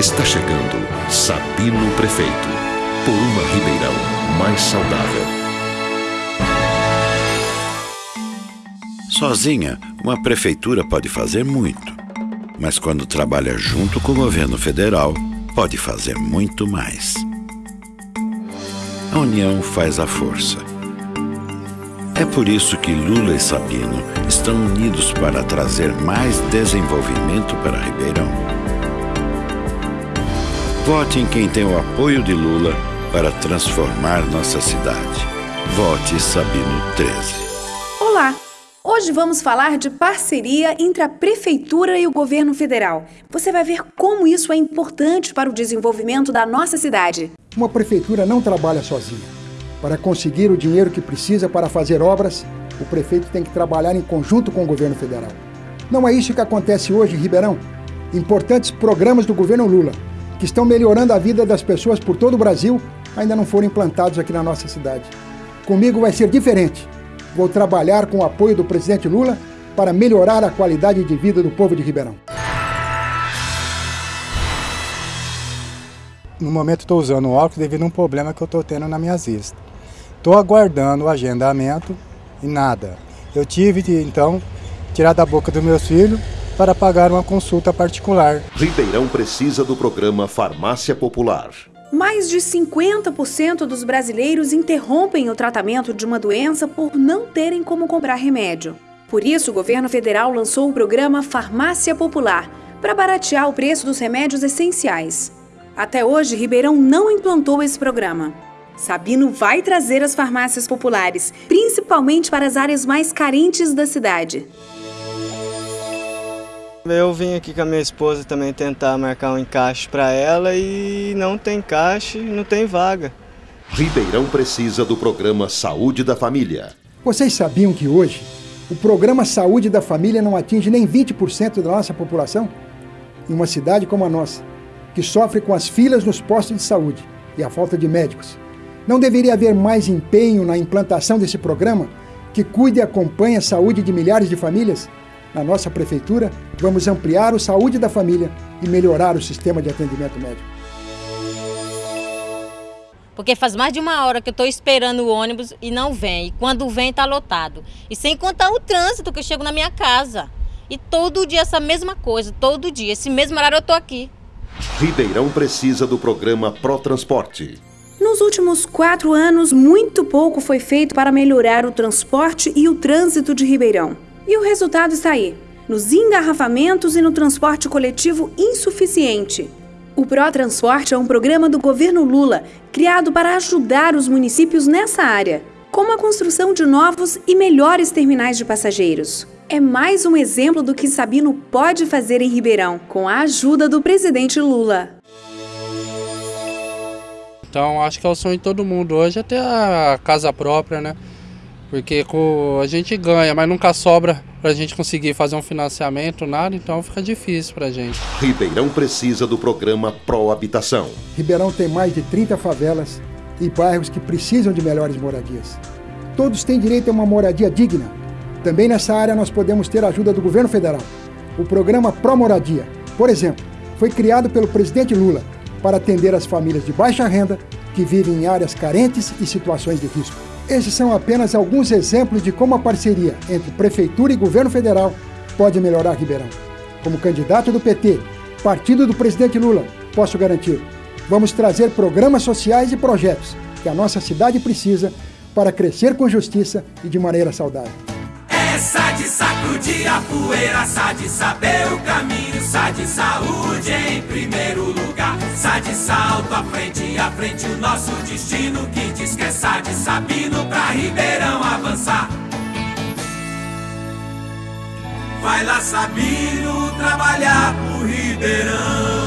Está chegando Sabino Prefeito, por uma Ribeirão mais saudável. Sozinha, uma prefeitura pode fazer muito. Mas quando trabalha junto com o governo federal, pode fazer muito mais. A união faz a força. É por isso que Lula e Sabino estão unidos para trazer mais desenvolvimento para Ribeirão. Vote em quem tem o apoio de Lula para transformar nossa cidade. Vote Sabino 13. Olá! Hoje vamos falar de parceria entre a Prefeitura e o Governo Federal. Você vai ver como isso é importante para o desenvolvimento da nossa cidade. Uma prefeitura não trabalha sozinha. Para conseguir o dinheiro que precisa para fazer obras, o prefeito tem que trabalhar em conjunto com o governo federal. Não é isso que acontece hoje em Ribeirão. Importantes programas do governo Lula, que estão melhorando a vida das pessoas por todo o Brasil, ainda não foram implantados aqui na nossa cidade. Comigo vai ser diferente. Vou trabalhar com o apoio do presidente Lula para melhorar a qualidade de vida do povo de Ribeirão. No momento estou usando óculos devido a um problema que eu estou tendo na minha vista. Estou aguardando o agendamento e nada. Eu tive de, então, tirar da boca dos meus filhos para pagar uma consulta particular. Ribeirão precisa do programa Farmácia Popular. Mais de 50% dos brasileiros interrompem o tratamento de uma doença por não terem como comprar remédio. Por isso, o governo federal lançou o programa Farmácia Popular para baratear o preço dos remédios essenciais. Até hoje, Ribeirão não implantou esse programa. Sabino vai trazer as farmácias populares, principalmente para as áreas mais carentes da cidade. Eu vim aqui com a minha esposa também tentar marcar um encaixe para ela e não tem encaixe, não tem vaga. Ribeirão precisa do programa Saúde da Família. Vocês sabiam que hoje o programa Saúde da Família não atinge nem 20% da nossa população? Em uma cidade como a nossa, que sofre com as filas nos postos de saúde e a falta de médicos. Não deveria haver mais empenho na implantação desse programa que cuide e acompanhe a saúde de milhares de famílias? Na nossa prefeitura, vamos ampliar o Saúde da Família e melhorar o sistema de atendimento médico. Porque faz mais de uma hora que eu estou esperando o ônibus e não vem. E quando vem, está lotado. E sem contar o trânsito que eu chego na minha casa. E todo dia essa mesma coisa, todo dia. Esse mesmo horário eu estou aqui. Ribeirão precisa do programa Pro Transporte. Nos últimos quatro anos, muito pouco foi feito para melhorar o transporte e o trânsito de Ribeirão. E o resultado está aí: nos engarrafamentos e no transporte coletivo insuficiente. O ProTransporte é um programa do governo Lula criado para ajudar os municípios nessa área, como a construção de novos e melhores terminais de passageiros. É mais um exemplo do que Sabino pode fazer em Ribeirão, com a ajuda do presidente Lula. Então acho que é o sonho de todo mundo hoje é ter a casa própria, né? Porque a gente ganha, mas nunca sobra para a gente conseguir fazer um financiamento, nada, então fica difícil para a gente. Ribeirão precisa do programa Pro Habitação. Ribeirão tem mais de 30 favelas e bairros que precisam de melhores moradias. Todos têm direito a uma moradia digna. Também nessa área nós podemos ter a ajuda do governo federal. O programa Pro Moradia, por exemplo, foi criado pelo presidente Lula para atender as famílias de baixa renda que vivem em áreas carentes e situações de risco. Esses são apenas alguns exemplos de como a parceria entre Prefeitura e Governo Federal pode melhorar Ribeirão. Como candidato do PT, partido do presidente Lula, posso garantir, vamos trazer programas sociais e projetos que a nossa cidade precisa para crescer com justiça e de maneira saudável. Essa de sacudir a poeira, sa de saber o caminho, sa de saúde em primeiro lugar, sa de salto à frente, à frente o nosso destino, de Sabino pra Ribeirão avançar. Vai lá Sabino trabalhar pro Ribeirão.